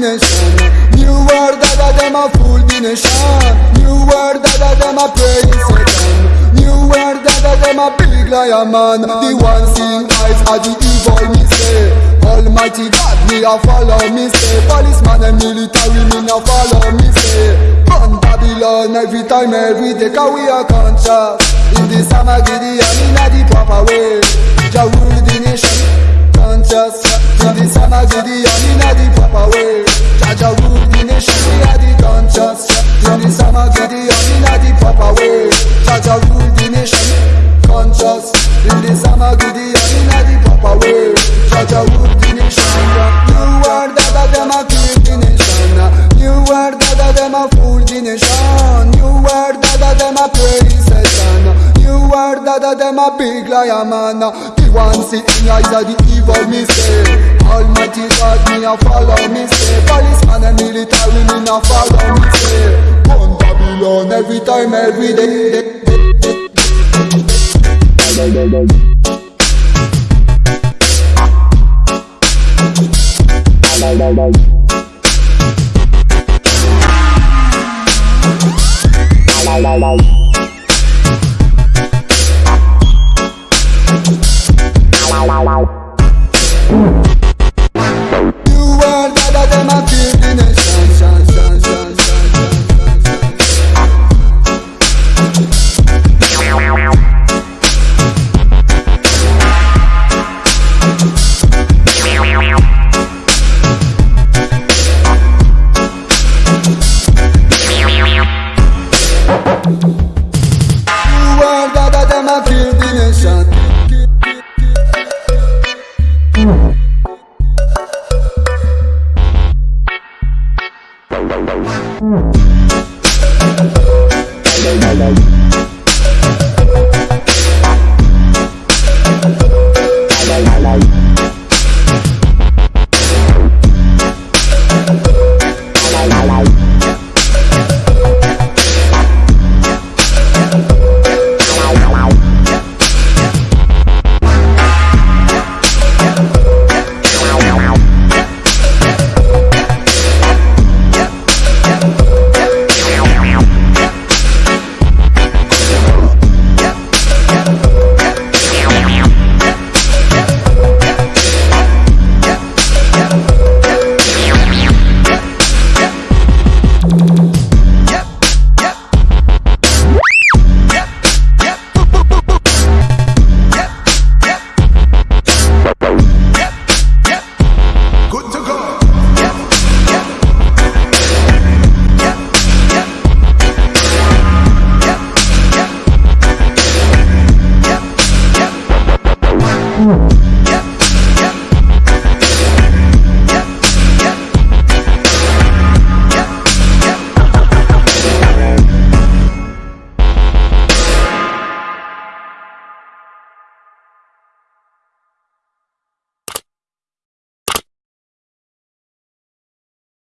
the nation. New world that them a fool the nation. New world that them a praise Satan. New world that them a big lion man. The one seeing eyes are the evil me say. Almighty God me a follow me say. Policeman and military me a follow me say. Run Babylon every time every day 'cause we are conscious. In the Samagidi and in the proper way. Şimdi sana gidiyorum hadi pop away Çaca vur dinin şanına Yuvarda da dema full dinin şanına Yuvarda da dema full dinin şan. Yuvarda da dema praise sana. Yuvarda da dema big layamana Divan sitting eyes of the evil me say Almighty God me a follow me say Policeman and military me na follow me say One Babylon every time every day. Bye bye bye. Good Ooh.